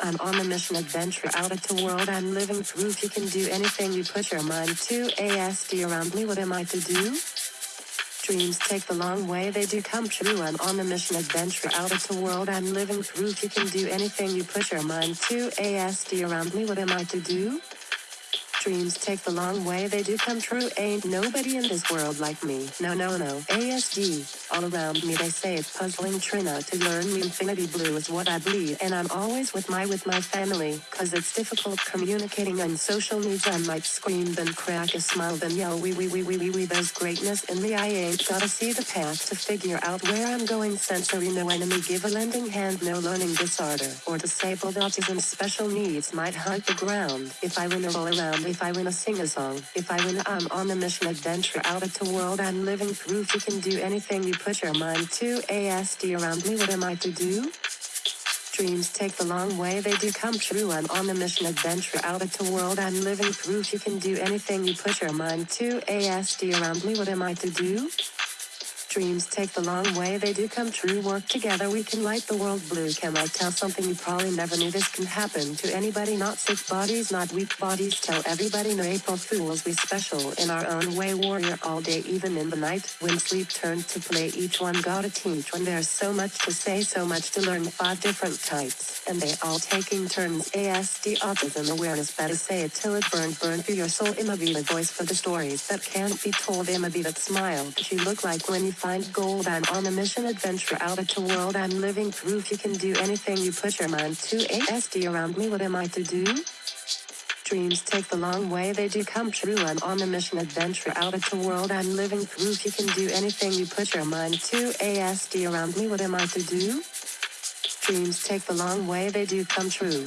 I'm on a mission adventure out at the world. I'm living proof you can do anything you put your mind to. ASD around me, what am I to do? Dreams take the long way, they do come true. I'm on a mission adventure out at the world. I'm living proof you can do anything you put your mind to. ASD around me, what am I to do? Dreams take the long way, they do come true. Ain't nobody in this world like me. No, no, no. ASD. All around me they say it's puzzling Trina to learn me infinity blue is what I bleed. And I'm always with my with my family. Cause it's difficult communicating on social needs. I might scream then crack a smile then yell wee wee wee wee wee wee. There's greatness in me. I ain't gotta see the path to figure out where I'm going. Sensory no enemy give a lending hand no learning disorder. Or disabled autism special needs might hunt the ground. If I win a roll around if I win a sing a song, if I win, I'm on a mission adventure out at the world. I'm living proof you can do anything you put your mind to. ASD around me, what am I to do? Dreams take the long way, they do come true. I'm on a mission adventure out at the world. I'm living proof you can do anything you put your mind to. ASD around me, what am I to do? Dreams take the long way, they do come true. Work together, we can light the world blue. Can I tell something you probably never knew this can happen to anybody? Not sick bodies, not weak bodies. Tell everybody no April Fools, we special in our own way. Warrior all day, even in the night. When sleep turns to play, each one gotta teach. When there's so much to say, so much to learn. Five different types, and they all taking turns. ASD autism awareness, better say it till it burns. Burn through your soul. Imma be the voice for the stories that can't be told. Imma be that smile that you look like when you find gold. I'm on a mission adventure out at the world. I'm living proof you can do anything you put your mind to. ASD around me, what am I to do? Dreams take the long way, they do come true. I'm on a mission adventure out at the world. I'm living proof you can do anything you put your mind to. ASD around me, what am I to do? Dreams take the long way, they do come true.